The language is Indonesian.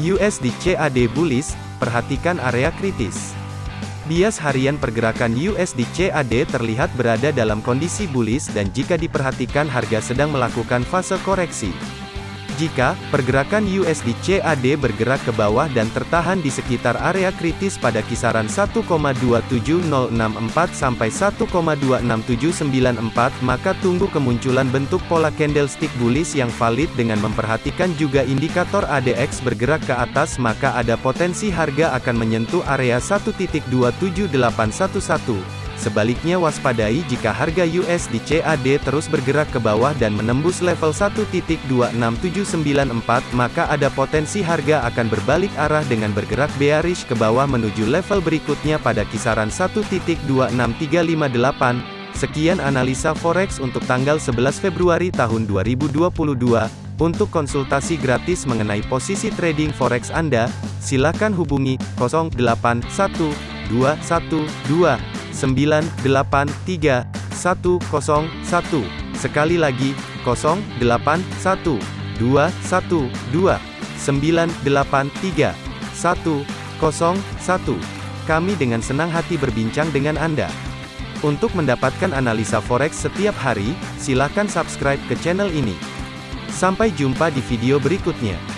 USD CAD bullish, perhatikan area kritis. Bias harian pergerakan USD CAD terlihat berada dalam kondisi bullish dan jika diperhatikan harga sedang melakukan fase koreksi. Jika pergerakan USD CAD bergerak ke bawah dan tertahan di sekitar area kritis pada kisaran 1,27064 sampai 1,26794, maka tunggu kemunculan bentuk pola candlestick bullish yang valid dengan memperhatikan juga indikator ADX bergerak ke atas maka ada potensi harga akan menyentuh area 1.27811. Sebaliknya waspadai jika harga USD CAD terus bergerak ke bawah dan menembus level 1.26794 maka ada potensi harga akan berbalik arah dengan bergerak bearish ke bawah menuju level berikutnya pada kisaran 1.26358. Sekian analisa forex untuk tanggal 11 Februari tahun 2022. Untuk konsultasi gratis mengenai posisi trading forex Anda, silakan hubungi 081212 983 101. Sekali lagi, 081 212 983 101. Kami dengan senang hati berbincang dengan Anda. Untuk mendapatkan analisa forex setiap hari, silakan subscribe ke channel ini. Sampai jumpa di video berikutnya.